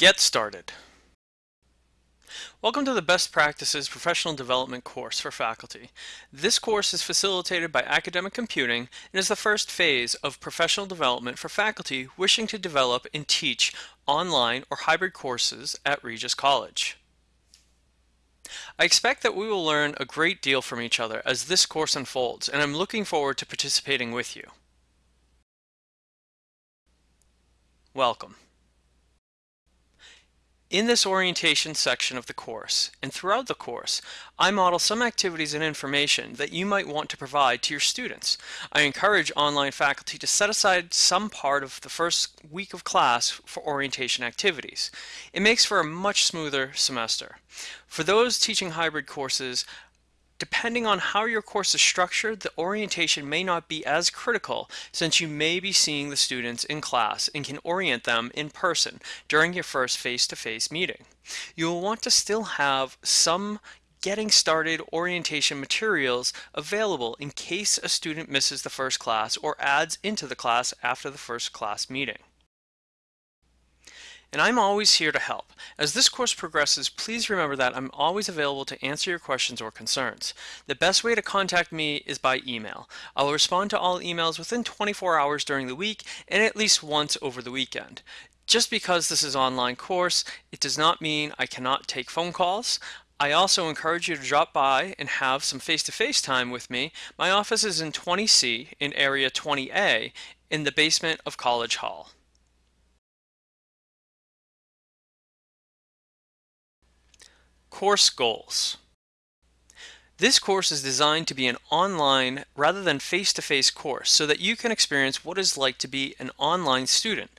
Get started. Welcome to the Best Practices Professional Development course for faculty. This course is facilitated by Academic Computing and is the first phase of professional development for faculty wishing to develop and teach online or hybrid courses at Regis College. I expect that we will learn a great deal from each other as this course unfolds, and I'm looking forward to participating with you. Welcome. In this orientation section of the course, and throughout the course, I model some activities and information that you might want to provide to your students. I encourage online faculty to set aside some part of the first week of class for orientation activities. It makes for a much smoother semester. For those teaching hybrid courses, Depending on how your course is structured, the orientation may not be as critical since you may be seeing the students in class and can orient them in person during your first face-to-face -face meeting. You will want to still have some getting started orientation materials available in case a student misses the first class or adds into the class after the first class meeting and I'm always here to help. As this course progresses, please remember that I'm always available to answer your questions or concerns. The best way to contact me is by email. I will respond to all emails within 24 hours during the week and at least once over the weekend. Just because this is an online course, it does not mean I cannot take phone calls. I also encourage you to drop by and have some face-to-face -face time with me. My office is in 20C in area 20A in the basement of College Hall. Course Goals This course is designed to be an online rather than face-to-face -face course so that you can experience what it's like to be an online student.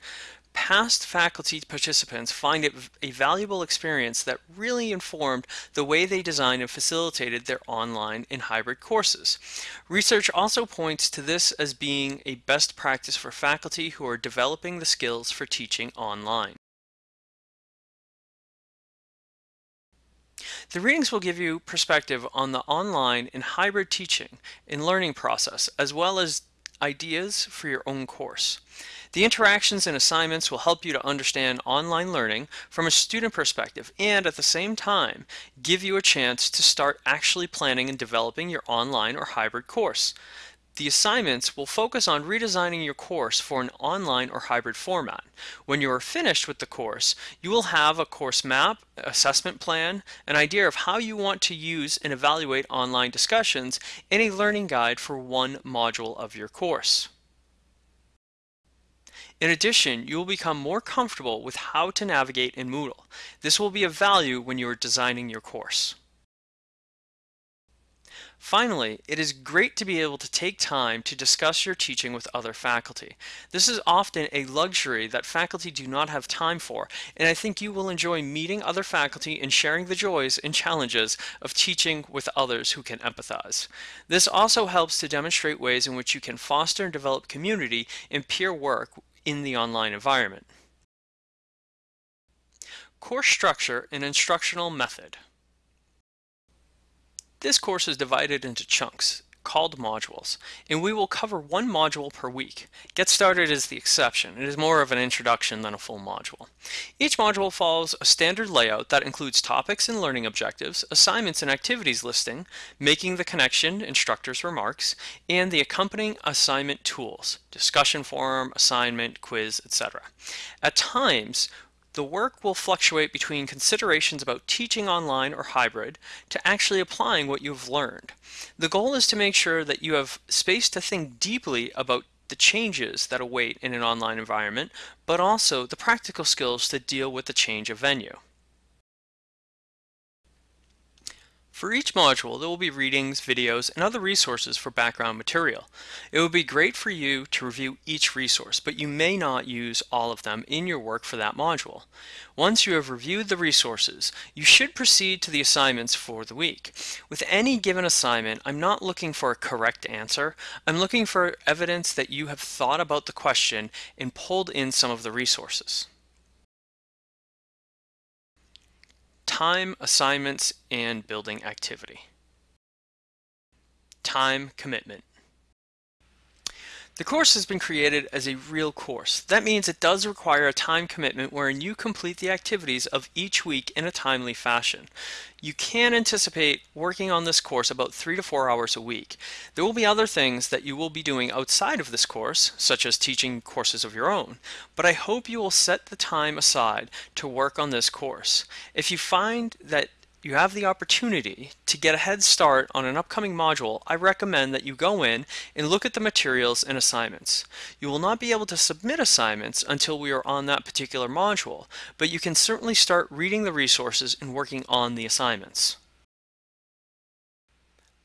Past faculty participants find it a valuable experience that really informed the way they designed and facilitated their online and hybrid courses. Research also points to this as being a best practice for faculty who are developing the skills for teaching online. The readings will give you perspective on the online and hybrid teaching and learning process, as well as ideas for your own course. The interactions and assignments will help you to understand online learning from a student perspective and at the same time give you a chance to start actually planning and developing your online or hybrid course. The assignments will focus on redesigning your course for an online or hybrid format. When you are finished with the course, you will have a course map, assessment plan, an idea of how you want to use and evaluate online discussions, and a learning guide for one module of your course. In addition, you will become more comfortable with how to navigate in Moodle. This will be of value when you are designing your course. Finally, it is great to be able to take time to discuss your teaching with other faculty. This is often a luxury that faculty do not have time for, and I think you will enjoy meeting other faculty and sharing the joys and challenges of teaching with others who can empathize. This also helps to demonstrate ways in which you can foster and develop community and peer work in the online environment. Course structure and instructional method. This course is divided into chunks called modules, and we will cover one module per week. Get Started is the exception. It is more of an introduction than a full module. Each module follows a standard layout that includes topics and learning objectives, assignments and activities listing, making the connection, instructor's remarks, and the accompanying assignment tools, discussion forum, assignment, quiz, etc. At times, the work will fluctuate between considerations about teaching online or hybrid to actually applying what you've learned. The goal is to make sure that you have space to think deeply about the changes that await in an online environment, but also the practical skills to deal with the change of venue. For each module, there will be readings, videos, and other resources for background material. It would be great for you to review each resource, but you may not use all of them in your work for that module. Once you have reviewed the resources, you should proceed to the assignments for the week. With any given assignment, I'm not looking for a correct answer. I'm looking for evidence that you have thought about the question and pulled in some of the resources. Time, assignments, and building activity. Time commitment. The course has been created as a real course. That means it does require a time commitment wherein you complete the activities of each week in a timely fashion. You can anticipate working on this course about three to four hours a week. There will be other things that you will be doing outside of this course, such as teaching courses of your own, but I hope you will set the time aside to work on this course. If you find that you have the opportunity to get a head start on an upcoming module, I recommend that you go in and look at the materials and assignments. You will not be able to submit assignments until we are on that particular module, but you can certainly start reading the resources and working on the assignments.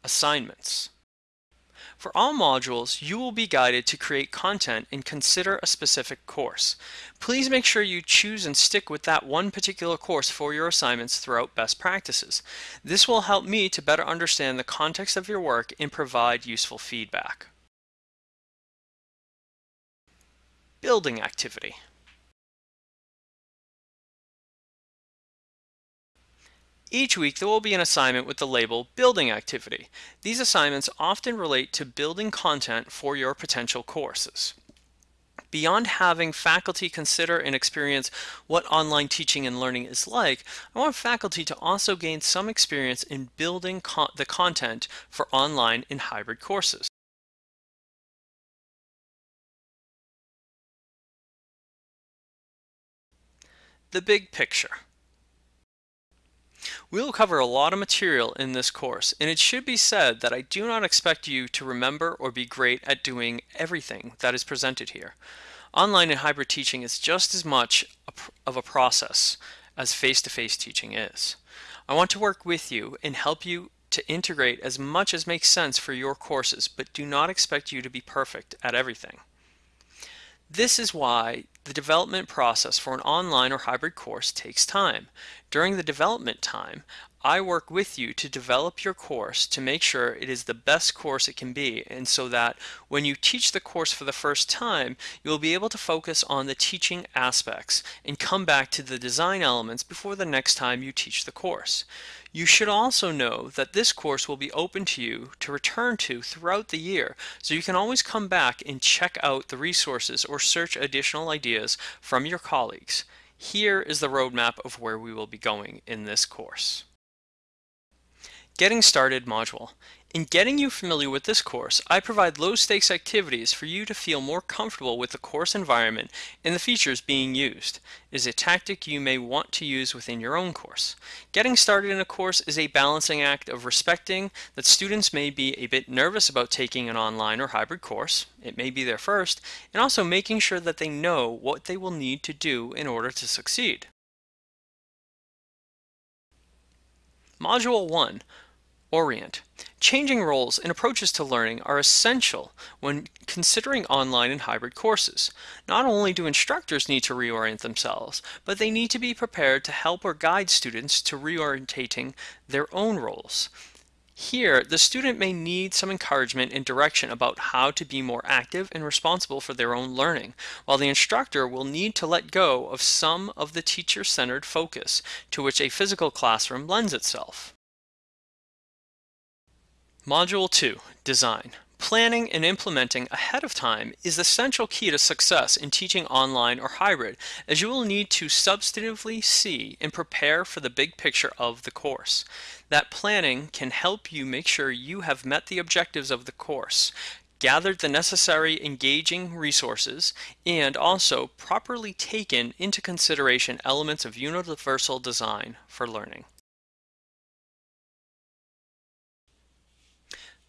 Assignments. For all modules, you will be guided to create content and consider a specific course. Please make sure you choose and stick with that one particular course for your assignments throughout best practices. This will help me to better understand the context of your work and provide useful feedback. Building activity. Each week there will be an assignment with the label Building Activity. These assignments often relate to building content for your potential courses. Beyond having faculty consider and experience what online teaching and learning is like, I want faculty to also gain some experience in building the content for online and hybrid courses. The big picture. We will cover a lot of material in this course, and it should be said that I do not expect you to remember or be great at doing everything that is presented here. Online and hybrid teaching is just as much of a process as face-to-face -face teaching is. I want to work with you and help you to integrate as much as makes sense for your courses, but do not expect you to be perfect at everything. This is why the development process for an online or hybrid course takes time. During the development time, I work with you to develop your course to make sure it is the best course it can be and so that when you teach the course for the first time you will be able to focus on the teaching aspects and come back to the design elements before the next time you teach the course. You should also know that this course will be open to you to return to throughout the year so you can always come back and check out the resources or search additional ideas from your colleagues. Here is the roadmap of where we will be going in this course. Getting Started module. In getting you familiar with this course, I provide low-stakes activities for you to feel more comfortable with the course environment and the features being used. It is a tactic you may want to use within your own course. Getting started in a course is a balancing act of respecting that students may be a bit nervous about taking an online or hybrid course, it may be their first, and also making sure that they know what they will need to do in order to succeed. Module 1 Orient. Changing roles and approaches to learning are essential when considering online and hybrid courses. Not only do instructors need to reorient themselves, but they need to be prepared to help or guide students to reorientating their own roles. Here, the student may need some encouragement and direction about how to be more active and responsible for their own learning, while the instructor will need to let go of some of the teacher-centered focus to which a physical classroom lends itself. Module 2 Design Planning and implementing ahead of time is the central key to success in teaching online or hybrid, as you will need to substantively see and prepare for the big picture of the course. That planning can help you make sure you have met the objectives of the course, gathered the necessary engaging resources, and also properly taken into consideration elements of universal design for learning.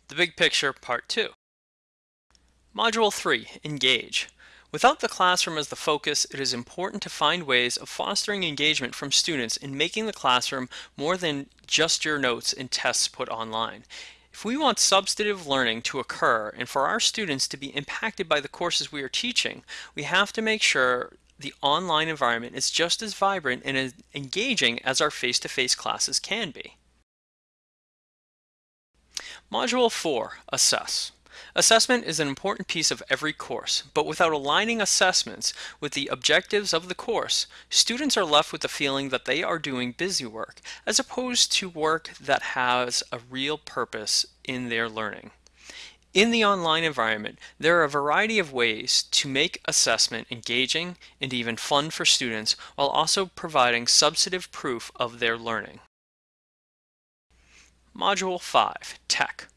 The Big Picture Part 2. Module 3, Engage. Without the classroom as the focus, it is important to find ways of fostering engagement from students in making the classroom more than just your notes and tests put online. If we want substantive learning to occur and for our students to be impacted by the courses we are teaching, we have to make sure the online environment is just as vibrant and as engaging as our face-to-face -face classes can be. Module 4, Assess. Assessment is an important piece of every course, but without aligning assessments with the objectives of the course, students are left with the feeling that they are doing busy work, as opposed to work that has a real purpose in their learning. In the online environment, there are a variety of ways to make assessment engaging and even fun for students while also providing substantive proof of their learning. Module 5, Tech.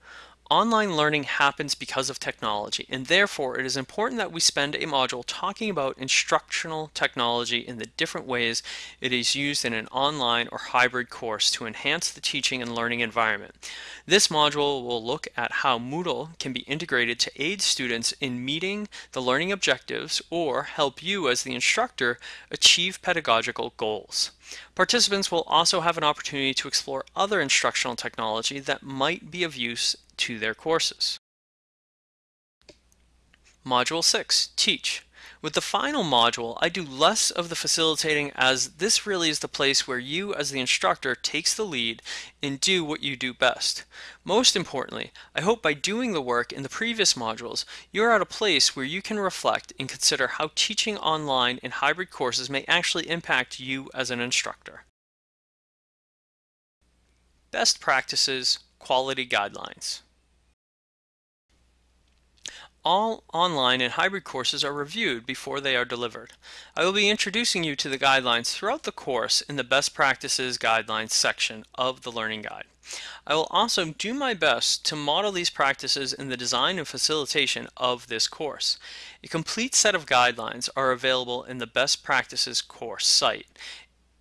Online learning happens because of technology, and therefore it is important that we spend a module talking about instructional technology in the different ways it is used in an online or hybrid course to enhance the teaching and learning environment. This module will look at how Moodle can be integrated to aid students in meeting the learning objectives or help you as the instructor achieve pedagogical goals. Participants will also have an opportunity to explore other instructional technology that might be of use to their courses. Module 6, Teach. With the final module, I do less of the facilitating as this really is the place where you as the instructor takes the lead and do what you do best. Most importantly, I hope by doing the work in the previous modules, you're at a place where you can reflect and consider how teaching online in hybrid courses may actually impact you as an instructor. Best Practices Quality Guidelines all online and hybrid courses are reviewed before they are delivered. I will be introducing you to the guidelines throughout the course in the Best Practices Guidelines section of the Learning Guide. I will also do my best to model these practices in the design and facilitation of this course. A complete set of guidelines are available in the Best Practices course site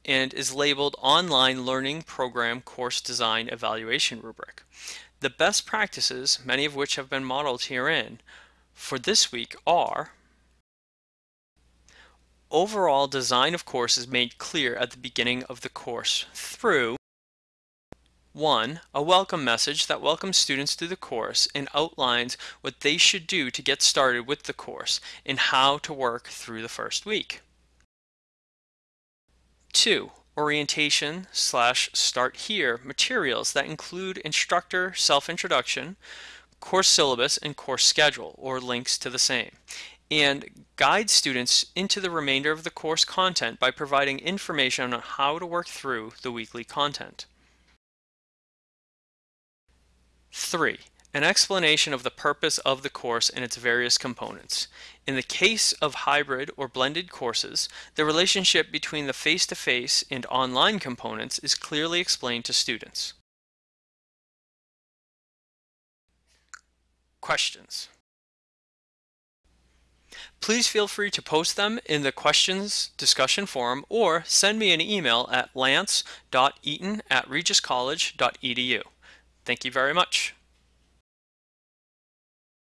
and is labeled Online Learning Program Course Design Evaluation Rubric. The best practices, many of which have been modeled herein, for this week are overall design of course is made clear at the beginning of the course through 1. A welcome message that welcomes students to the course and outlines what they should do to get started with the course and how to work through the first week. 2. Orientation slash start here materials that include instructor self-introduction, course syllabus and course schedule or links to the same and guide students into the remainder of the course content by providing information on how to work through the weekly content. 3. An explanation of the purpose of the course and its various components. In the case of hybrid or blended courses, the relationship between the face-to-face -face and online components is clearly explained to students. questions. Please feel free to post them in the questions discussion forum or send me an email at lance.eaton at regiscollege.edu. Thank you very much.